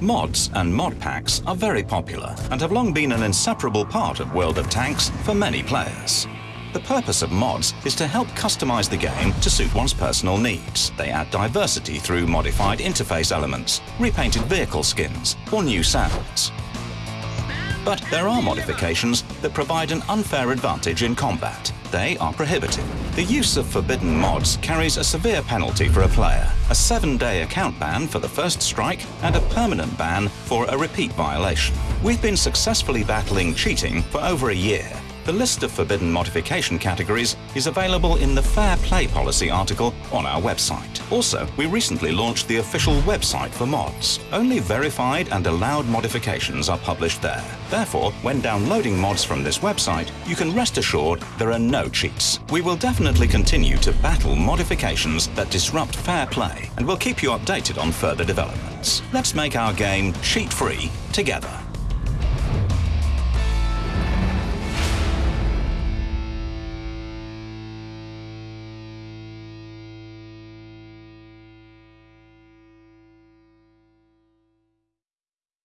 Mods and mod packs are very popular and have long been an inseparable part of World of Tanks for many players. The purpose of mods is to help customize the game to suit one's personal needs. They add diversity through modified interface elements, repainted vehicle skins, or new sounds. But there are modifications that provide an unfair advantage in combat. They are prohibited. The use of forbidden mods carries a severe penalty for a player, a seven-day account ban for the first strike and a permanent ban for a repeat violation. We've been successfully battling cheating for over a year the list of forbidden modification categories is available in the Fair Play Policy article on our website. Also, we recently launched the official website for mods. Only verified and allowed modifications are published there. Therefore, when downloading mods from this website, you can rest assured there are no cheats. We will definitely continue to battle modifications that disrupt fair play and we'll keep you updated on further developments. Let's make our game cheat-free together.